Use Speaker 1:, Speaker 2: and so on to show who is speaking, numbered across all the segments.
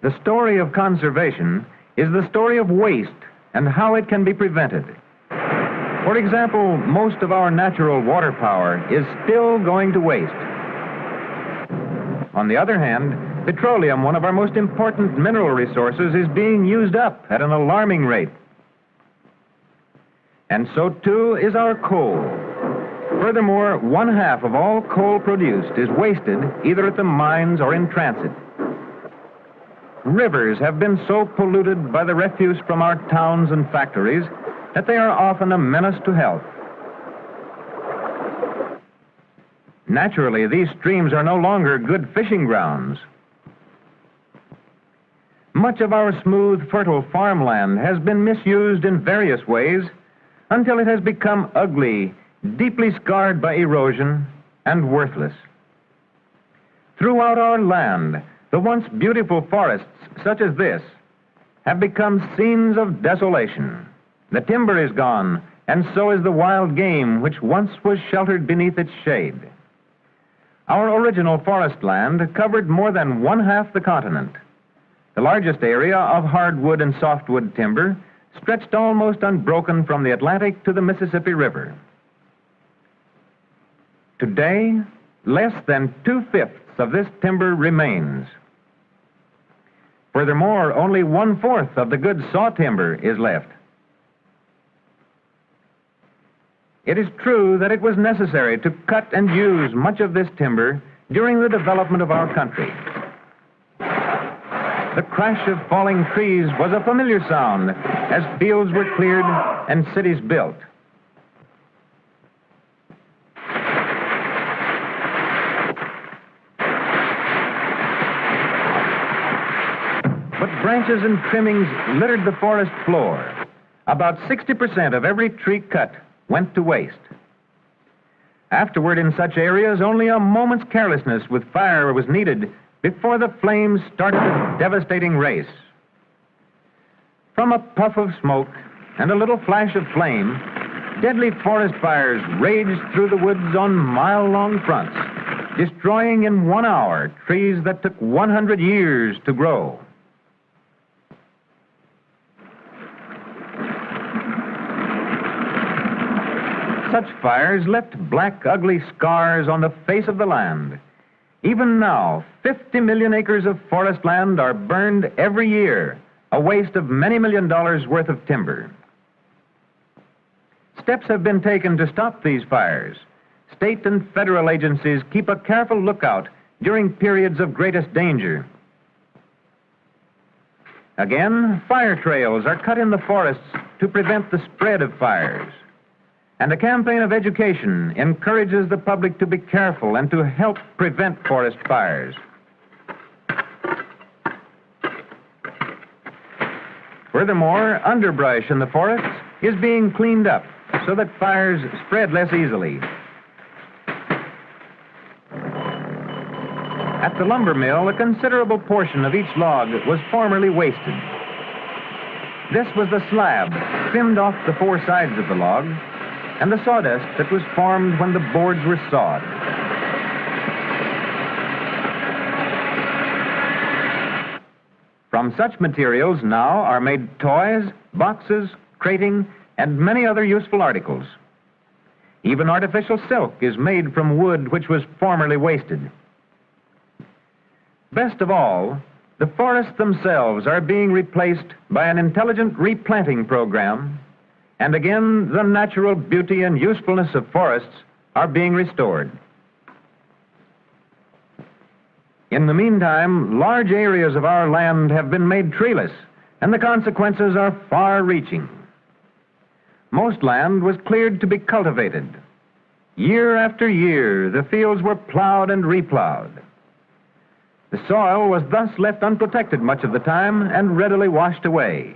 Speaker 1: The story of conservation is the story of waste and how it can be prevented. For example, most of our natural water power is still going to waste. On the other hand, petroleum, one of our most important mineral resources, is being used up at an alarming rate. And so too is our coal. Furthermore, one half of all coal produced is wasted either at the mines or in transit. Rivers have been so polluted by the refuse from our towns and factories that they are often a menace to health. Naturally, these streams are no longer good fishing grounds. Much of our smooth, fertile farmland has been misused in various ways until it has become ugly, deeply scarred by erosion, and worthless. Throughout our land, the once beautiful forests, such as this, have become scenes of desolation. The timber is gone, and so is the wild game which once was sheltered beneath its shade. Our original forest land covered more than one half the continent. The largest area of hardwood and softwood timber stretched almost unbroken from the Atlantic to the Mississippi River. Today, less than two fifths of this timber remains. Furthermore, only one fourth of the good saw timber is left. It is true that it was necessary to cut and use much of this timber during the development of our country. The crash of falling trees was a familiar sound as fields were cleared and cities built. Branches and trimmings littered the forest floor. About 60% of every tree cut went to waste. Afterward, in such areas, only a moment's carelessness with fire was needed before the flames started a devastating race. From a puff of smoke and a little flash of flame, deadly forest fires raged through the woods on mile long fronts, destroying in one hour trees that took 100 years to grow. Such fires left black, ugly scars on the face of the land. Even now, 50 million acres of forest land are burned every year, a waste of many million dollars worth of timber. Steps have been taken to stop these fires. State and federal agencies keep a careful lookout during periods of greatest danger. Again, fire trails are cut in the forests to prevent the spread of fires. And a campaign of education encourages the public to be careful and to help prevent forest fires. Furthermore, underbrush in the forests is being cleaned up so that fires spread less easily. At the lumber mill, a considerable portion of each log was formerly wasted. This was the slab trimmed off the four sides of the log and the sawdust that was formed when the boards were sawed. From such materials now are made toys, boxes, crating, and many other useful articles. Even artificial silk is made from wood which was formerly wasted. Best of all, the forests themselves are being replaced by an intelligent replanting program and again, the natural beauty and usefulness of forests are being restored. In the meantime, large areas of our land have been made treeless, and the consequences are far reaching. Most land was cleared to be cultivated. Year after year, the fields were plowed and replowed. The soil was thus left unprotected much of the time and readily washed away.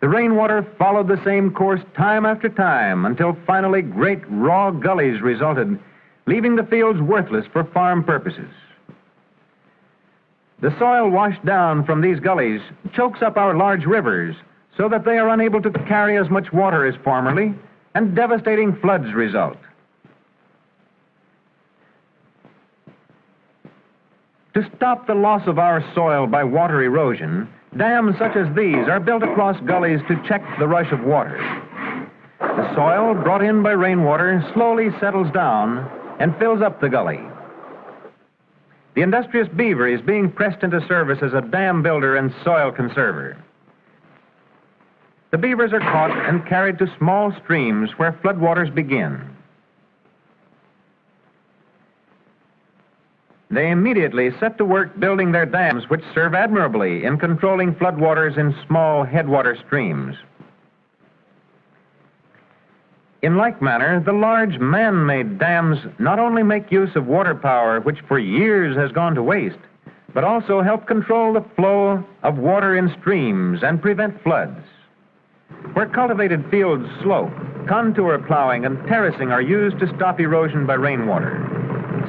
Speaker 1: The rainwater followed the same course time after time until finally great raw gullies resulted, leaving the fields worthless for farm purposes. The soil washed down from these gullies chokes up our large rivers so that they are unable to carry as much water as formerly, and devastating floods result. To stop the loss of our soil by water erosion, dams such as these are built across gullies to check the rush of water. The soil brought in by rainwater slowly settles down and fills up the gully. The industrious beaver is being pressed into service as a dam builder and soil conserver. The beavers are caught and carried to small streams where floodwaters begin. They immediately set to work building their dams, which serve admirably in controlling floodwaters in small headwater streams. In like manner, the large man made dams not only make use of water power, which for years has gone to waste, but also help control the flow of water in streams and prevent floods. Where cultivated fields slope, contour plowing and terracing are used to stop erosion by rainwater.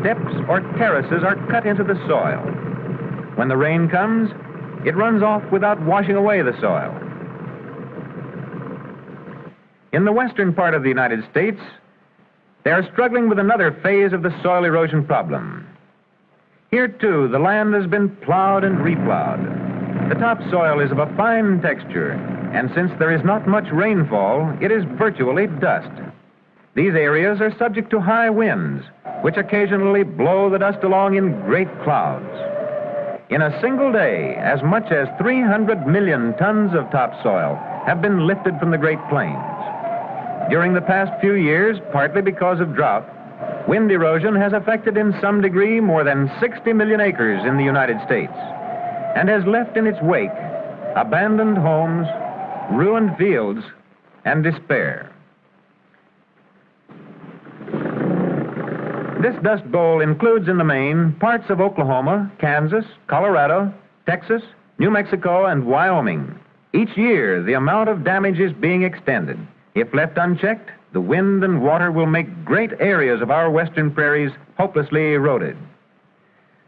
Speaker 1: Steps or terraces are cut into the soil. When the rain comes, it runs off without washing away the soil. In the western part of the United States, they are struggling with another phase of the soil erosion problem. Here, too, the land has been plowed and replowed. The topsoil is of a fine texture and since there is not much rainfall, it is virtually dust. These areas are subject to high winds, which occasionally blow the dust along in great clouds. In a single day, as much as 300 million tons of topsoil have been lifted from the Great Plains. During the past few years, partly because of drought, wind erosion has affected in some degree more than 60 million acres in the United States and has left in its wake abandoned homes, ruined fields, and despair. This dust bowl includes in the main parts of Oklahoma, Kansas, Colorado, Texas, New Mexico, and Wyoming. Each year, the amount of damage is being extended. If left unchecked, the wind and water will make great areas of our western prairies hopelessly eroded.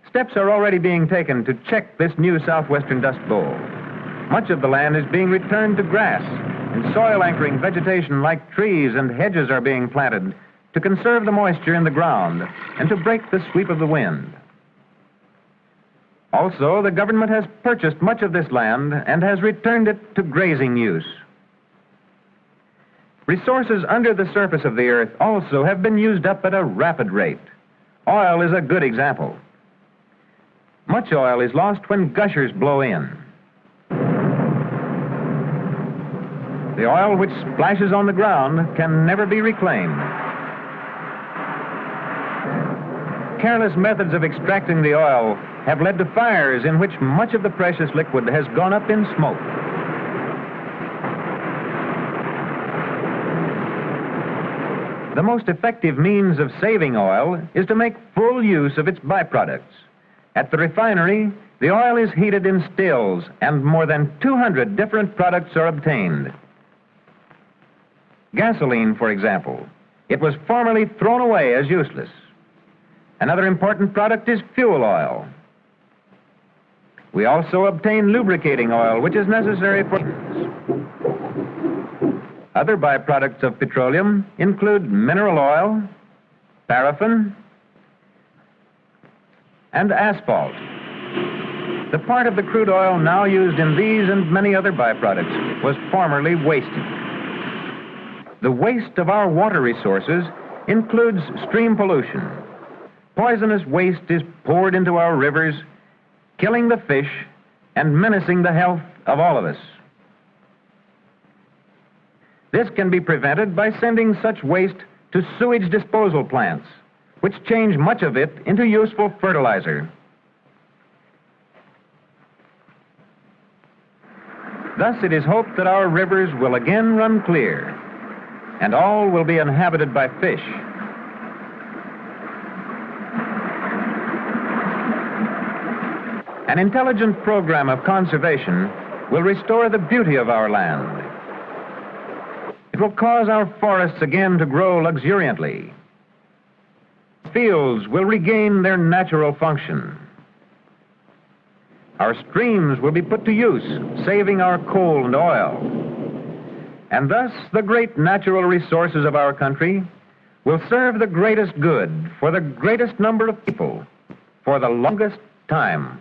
Speaker 1: Steps are already being taken to check this new southwestern dust bowl. Much of the land is being returned to grass, and soil anchoring vegetation like trees and hedges are being planted to conserve the moisture in the ground and to break the sweep of the wind. Also, the government has purchased much of this land and has returned it to grazing use. Resources under the surface of the earth also have been used up at a rapid rate. Oil is a good example. Much oil is lost when gushers blow in. The oil which splashes on the ground can never be reclaimed. Careless methods of extracting the oil have led to fires in which much of the precious liquid has gone up in smoke. The most effective means of saving oil is to make full use of its byproducts. At the refinery, the oil is heated in stills, and more than 200 different products are obtained. Gasoline, for example. It was formerly thrown away as useless. Another important product is fuel oil. We also obtain lubricating oil, which is necessary for. Other byproducts of petroleum include mineral oil, paraffin, and asphalt. The part of the crude oil now used in these and many other byproducts was formerly wasted. The waste of our water resources includes stream pollution. Poisonous waste is poured into our rivers, killing the fish and menacing the health of all of us. This can be prevented by sending such waste to sewage disposal plants, which change much of it into useful fertilizer. Thus, it is hoped that our rivers will again run clear and all will be inhabited by fish. An intelligent program of conservation will restore the beauty of our land. It will cause our forests again to grow luxuriantly. Fields will regain their natural function. Our streams will be put to use, saving our coal and oil. And thus, the great natural resources of our country will serve the greatest good for the greatest number of people for the longest time.